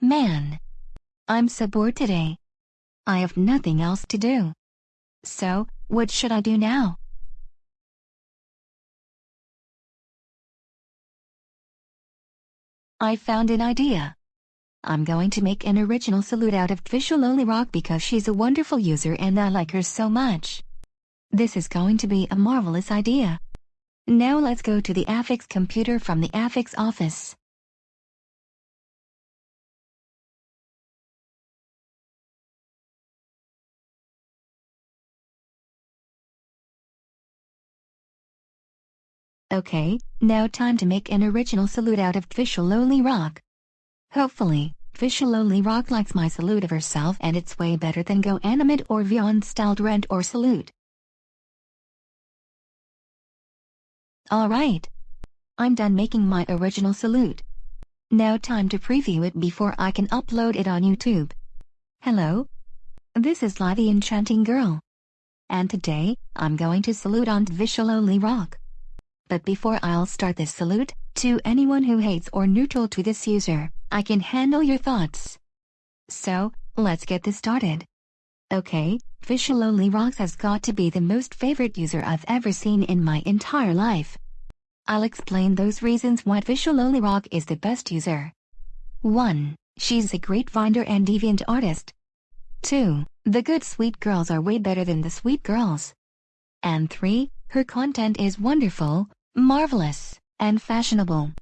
Man. I'm so bored today. I have nothing else to do. So, what should I do now? I found an idea. I'm going to make an original salute out of Trisha Loli Rock because she's a wonderful user and I like her so much. This is going to be a marvelous idea. Now let's go to the Affix computer from the Affix office. Okay, now time to make an original salute out of Trisha Loli Rock. Hopefully, Trisha Loli Rock likes my salute of herself and it's way better than Go Animate or Vyond styled rent or salute. Alright. I'm done making my original salute. Now time to preview it before I can upload it on YouTube. Hello. This is the Enchanting Girl. And today, I'm going to salute on Trisha Loli Rock. But before I'll start this salute, to anyone who hates or neutral to this user, I can handle your thoughts. So, let's get this started. Okay, Trisha Loli Rocks has got to be the most favorite user I've ever seen in my entire life. I'll explain those reasons why Trisha Loli Rock is the best user. 1. She's a great Finder and deviant artist. 2. The good sweet girls are way better than the sweet girls. And 3. Her content is wonderful, marvelous, and fashionable.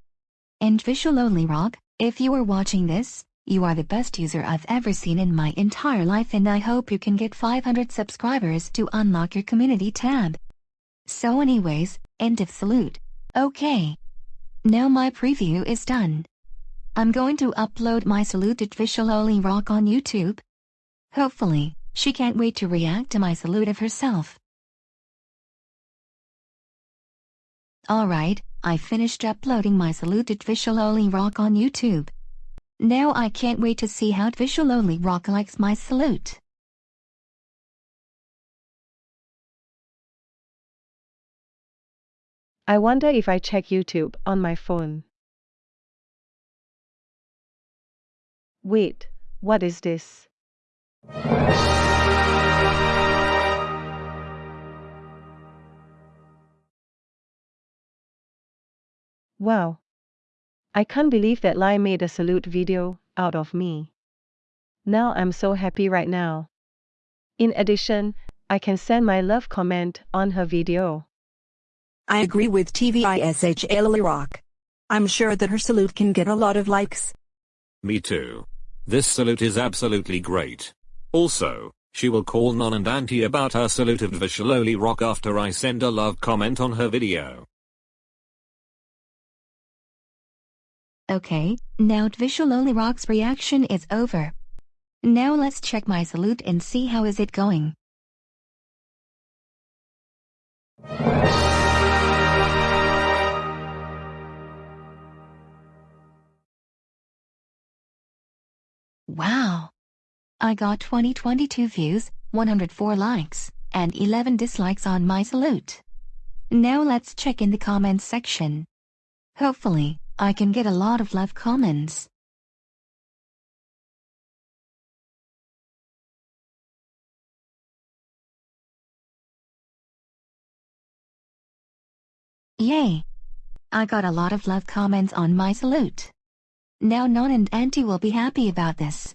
And Trisha Loli Rock, if you are watching this, you are the best user I've ever seen in my entire life and I hope you can get 500 subscribers to unlock your community tab. So anyways, end of salute. Okay. Now my preview is done. I'm going to upload my salute to Trisha Loli Rock on YouTube. Hopefully, she can't wait to react to my salute of herself. Alright, I finished uploading my salute to Trisha Rock on YouTube. Now I can't wait to see how Loli Rock likes my salute. I wonder if I check YouTube on my phone. Wait, what is this? Wow. I can't believe that Lai made a salute video out of me. Now I'm so happy right now. In addition, I can send my love comment on her video. I agree with TVISH Lily Rock. I'm sure that her salute can get a lot of likes. Me too. This salute is absolutely great. Also, she will call Non and Auntie about her salute of Trisha Loli Rock after I send a love comment on her video. Okay, now Trisha Loli Rock's reaction is over. Now let's check my salute and see how is it going. Wow! I got 2022 views, 104 likes, and 11 dislikes on my salute. Now let's check in the comments section. Hopefully, I can get a lot of love comments. Yay! I got a lot of love comments on my salute. Now Non and Auntie will be happy about this.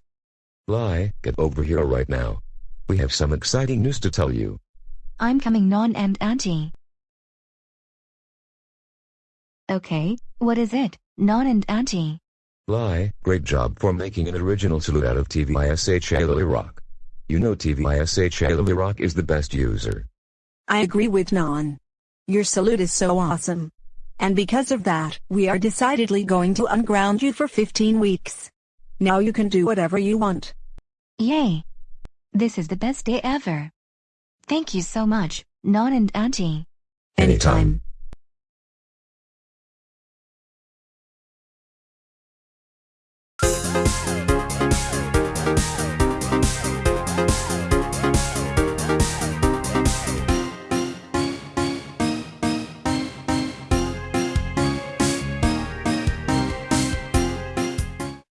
Lai, get over here right now. We have some exciting news to tell you. I'm coming Non and Auntie. Okay, what is it, Non and Auntie? Lai, great job for making an original salute out of TVISH Lily Rock. You know TVISH Lily Rock is the best user. I agree with Non. Your salute is so awesome. And because of that, we are decidedly going to unground you for 15 weeks. Now you can do whatever you want. Yay! This is the best day ever. Thank you so much, Non and Auntie. Anytime.